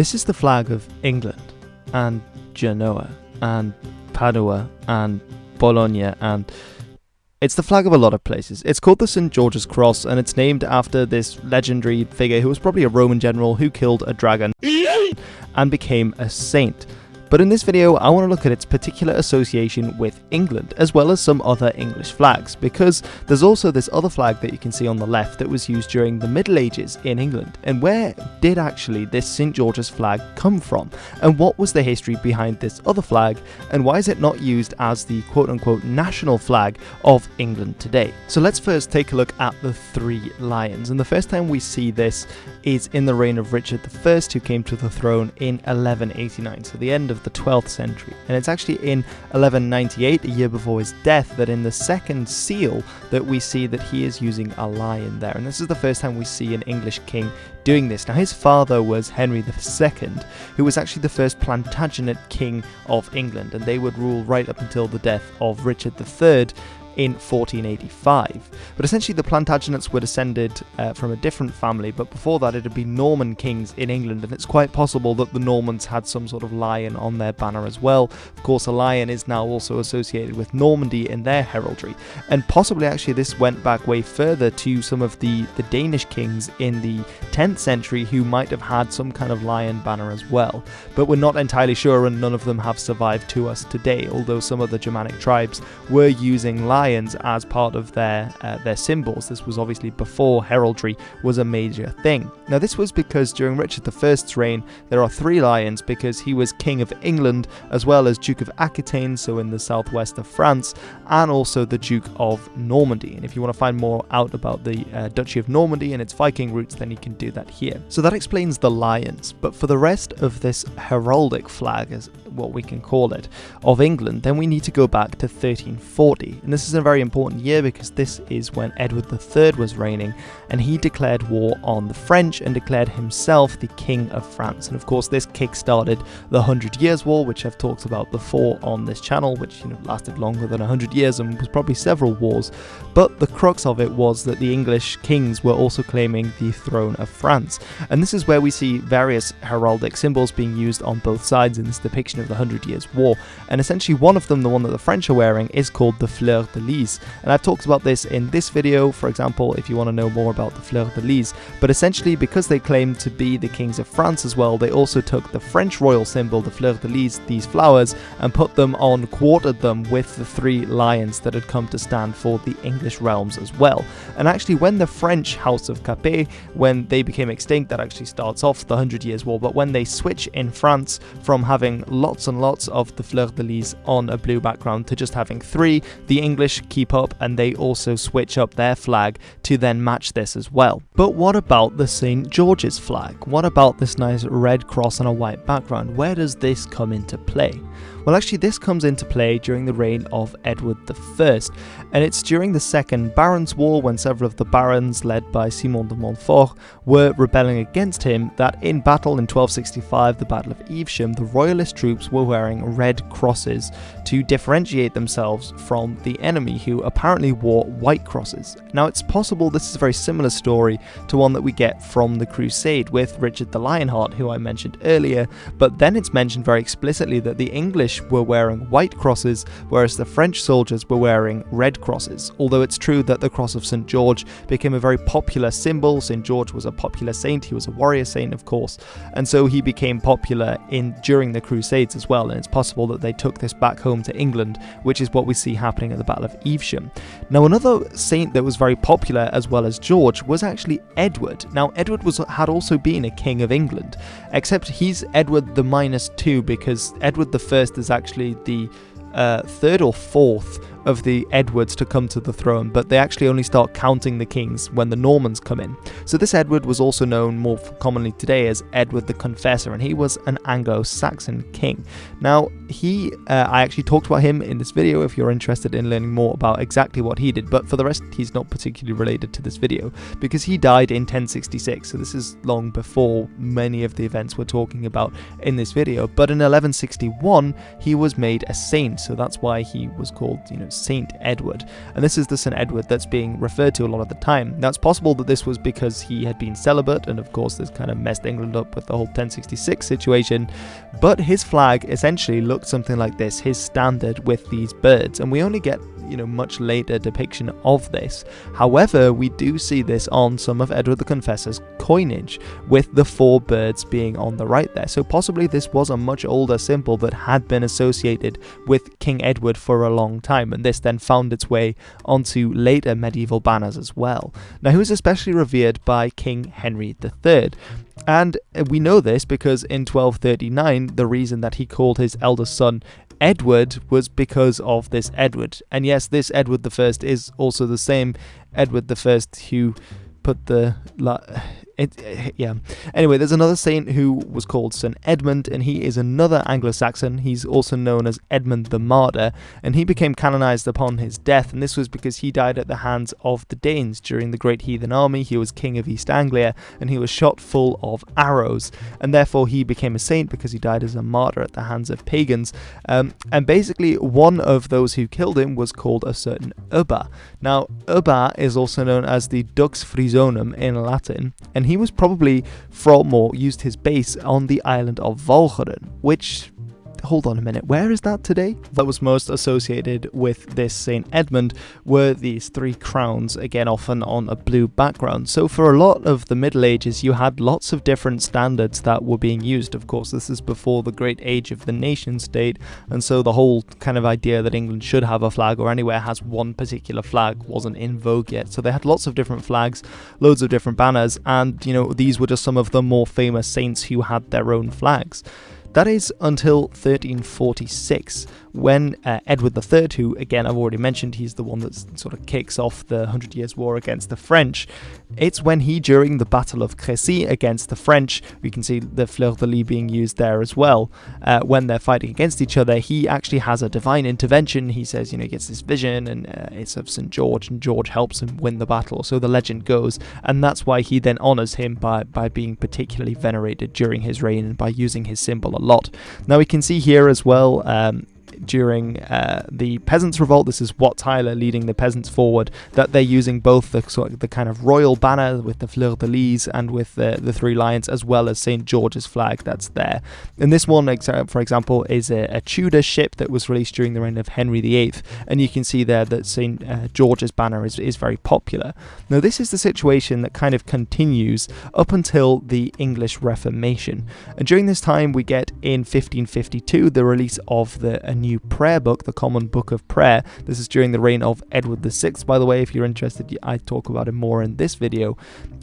This is the flag of England and Genoa and Padua and Bologna and it's the flag of a lot of places. It's called the St. George's Cross and it's named after this legendary figure who was probably a Roman general who killed a dragon and became a saint. But in this video, I want to look at its particular association with England, as well as some other English flags, because there's also this other flag that you can see on the left that was used during the Middle Ages in England. And where did actually this St. George's flag come from? And what was the history behind this other flag? And why is it not used as the quote unquote national flag of England today? So let's first take a look at the three lions. And the first time we see this is in the reign of Richard I, who came to the throne in 1189, so the end of the 12th century. And it's actually in 1198, a year before his death, that in the second seal that we see that he is using a lion there. And this is the first time we see an English king doing this. Now his father was Henry II, who was actually the first Plantagenet king of England, and they would rule right up until the death of Richard III in 1485. But essentially, the Plantagenets were descended uh, from a different family, but before that, it had been Norman kings in England, and it's quite possible that the Normans had some sort of lion on their banner as well. Of course, a lion is now also associated with Normandy in their heraldry, and possibly actually this went back way further to some of the, the Danish kings in the 10th century who might have had some kind of lion banner as well. But we're not entirely sure, and none of them have survived to us today, although some of the Germanic tribes were using lions lions as part of their uh, their symbols. This was obviously before heraldry was a major thing. Now this was because during Richard I's reign there are three lions because he was king of England as well as Duke of Aquitaine, so in the southwest of France, and also the Duke of Normandy. And if you want to find more out about the uh, Duchy of Normandy and its Viking roots, then you can do that here. So that explains the lions. But for the rest of this heraldic flag, as what we can call it, of England, then we need to go back to 1340. And this is a very important year because this is when Edward III was reigning and he declared war on the French and declared himself the King of France. And of course, this kick-started the Hundred Years' War, which I've talked about before on this channel, which you know lasted longer than 100 years and was probably several wars. But the crux of it was that the English kings were also claiming the throne of France. And this is where we see various heraldic symbols being used on both sides in this depiction of the Hundred Years' War. And essentially, one of them, the one that the French are wearing, is called the Fleur de Lys. And I've talked about this in this video, for example, if you want to know more about the Fleur de Lys. But essentially, because they claim to be the kings of France as well, they also took the French royal symbol, the Fleur de Lys, these flowers, and put them on, quartered them with the three lions that had come to stand for the English realms as well. And actually, when the French House of Capet, when they became extinct, that actually starts off the Hundred Years' War, but when they switch in France from having lots and lots of the Fleur de Lys on a blue background to just having three, the English keep up and they also switch up their flag to then match this as well. But what about the St. George's flag? What about this nice red cross on a white background? Where does this come into play? Well, actually, this comes into play during the reign of Edward I, and it's during the Second Barons' War when several of the barons, led by Simon de Montfort, were rebelling against him that in battle in 1265, the Battle of Evesham, the royalist troops were wearing red crosses to differentiate themselves from the enemy, who apparently wore white crosses. Now, it's possible this is a very similar story to one that we get from the Crusade with Richard the Lionheart, who I mentioned earlier, but then it's mentioned very explicitly that the English British were wearing white crosses, whereas the French soldiers were wearing red crosses. Although it's true that the cross of St. George became a very popular symbol, St. George was a popular saint, he was a warrior saint, of course, and so he became popular in during the Crusades as well, and it's possible that they took this back home to England, which is what we see happening at the Battle of Evesham. Now, another saint that was very popular as well as George was actually Edward. Now, Edward was had also been a king of England, except he's Edward the minus two because Edward the First is actually the uh, third or fourth of the Edwards to come to the throne, but they actually only start counting the kings when the Normans come in. So this Edward was also known more commonly today as Edward the Confessor, and he was an Anglo-Saxon king. Now, he, uh, I actually talked about him in this video if you're interested in learning more about exactly what he did, but for the rest, he's not particularly related to this video, because he died in 1066, so this is long before many of the events we're talking about in this video, but in 1161, he was made a saint, so that's why he was called, you know, Saint Edward. And this is the Saint Edward that's being referred to a lot of the time. Now, it's possible that this was because he had been celibate, and of course, this kind of messed England up with the whole 1066 situation. But his flag essentially looked something like this his standard with these birds. And we only get you know much later depiction of this. However, we do see this on some of Edward the Confessor's coinage, with the four birds being on the right there. So possibly this was a much older symbol that had been associated with King Edward for a long time, and this then found its way onto later medieval banners as well. Now, he was especially revered by King Henry III. And we know this because in 1239, the reason that he called his eldest son Edward was because of this Edward. And yes, this Edward I is also the same Edward I who put the it, yeah. Anyway, there's another saint who was called St. Edmund, and he is another Anglo Saxon. He's also known as Edmund the Martyr, and he became canonized upon his death, and this was because he died at the hands of the Danes during the Great Heathen Army. He was king of East Anglia, and he was shot full of arrows, and therefore he became a saint because he died as a martyr at the hands of pagans. Um, and basically, one of those who killed him was called a certain Ubba. Now, Ubba is also known as the Dux Frisonum in Latin, and he was probably from used his base on the island of Walcheren, which hold on a minute, where is that today? That was most associated with this St. Edmund were these three crowns, again often on a blue background. So for a lot of the Middle Ages, you had lots of different standards that were being used. Of course, this is before the great age of the nation state, and so the whole kind of idea that England should have a flag or anywhere has one particular flag wasn't in vogue yet. So they had lots of different flags, loads of different banners, and you know, these were just some of the more famous saints who had their own flags. That is until 1346, when uh, Edward III, who again I've already mentioned, he's the one that sort of kicks off the Hundred Years' War against the French. It's when he, during the Battle of Crécy against the French, we can see the fleur de lis being used there as well. Uh, when they're fighting against each other, he actually has a divine intervention. He says, you know, he gets this vision, and uh, it's of St George, and George helps him win the battle. So the legend goes, and that's why he then honors him by by being particularly venerated during his reign and by using his symbol lot. Now we can see here as well um, during uh, the peasants' revolt. This is Wat Tyler leading the peasants forward. That they're using both the sort of the kind of royal banner with the fleur de lis and with the, the three lions, as well as St George's flag that's there. And this one, for example, is a, a, Tudor ship that was released during the reign of Henry VIII, and you can see there that St uh, George's banner is, is very popular. Now, this is the situation that kind of continues up until the English Reformation, and during this time we get in 1552 the release of the new prayer book, the Common Book of Prayer. This is during the reign of Edward VI, by the way. If you're interested, I talk about it more in this video.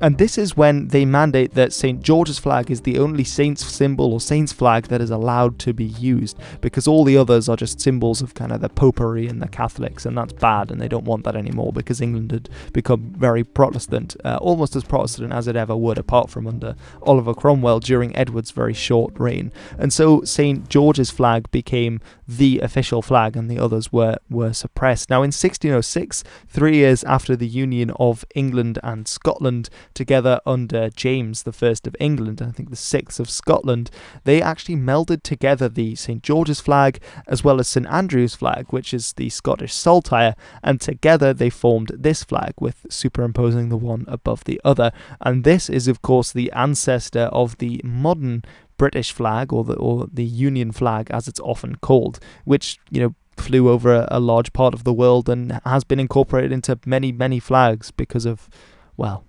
And this is when they mandate that St. George's flag is the only saint's symbol or saint's flag that is allowed to be used, because all the others are just symbols of kind of the popery and the Catholics, and that's bad, and they don't want that anymore because England had become very Protestant, uh, almost as Protestant as it ever would, apart from under Oliver Cromwell during Edward's very short reign. And so St. George's flag became the the official flag and the others were, were suppressed. Now, in 1606, three years after the union of England and Scotland together under James I of England, and I think the 6th of Scotland, they actually melded together the St George's flag as well as St Andrew's flag, which is the Scottish saltire, and together they formed this flag with superimposing the one above the other. And this is, of course, the ancestor of the modern British flag or the or the Union flag as it's often called, which you know flew over a, a large part of the world and has been incorporated into many many flags because of well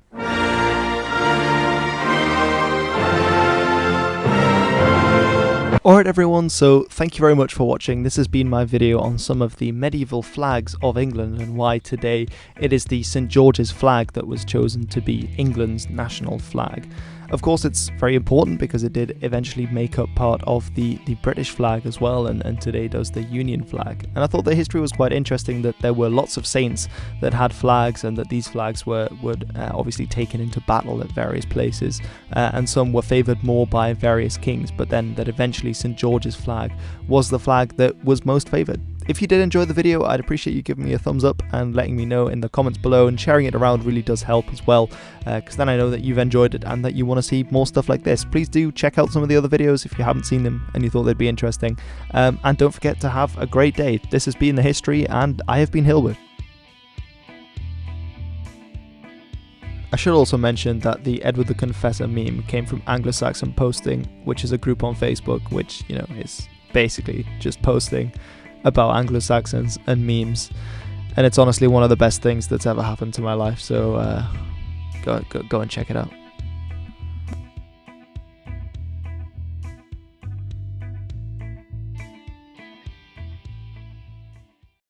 Alright everyone, so thank you very much for watching. This has been my video on some of the medieval flags of England and why today it is the St George's flag that was chosen to be England's national flag. Of course, it's very important because it did eventually make up part of the, the British flag as well, and, and today does the Union flag. And I thought the history was quite interesting that there were lots of saints that had flags, and that these flags were, were uh, obviously taken into battle at various places, uh, and some were favoured more by various kings, but then that eventually St George's flag was the flag that was most favoured if you did enjoy the video, I'd appreciate you giving me a thumbs up and letting me know in the comments below, and sharing it around really does help as well, because uh, then I know that you've enjoyed it and that you want to see more stuff like this. Please do check out some of the other videos if you haven't seen them and you thought they'd be interesting. Um, and don't forget to have a great day. This has been The History, and I have been Hilbert. I should also mention that the Edward the Confessor meme came from Anglo-Saxon Posting, which is a group on Facebook which, you know, is basically just posting about Anglo-Saxons and memes. And it's honestly one of the best things that's ever happened to my life, so uh, go, go, go and check it out.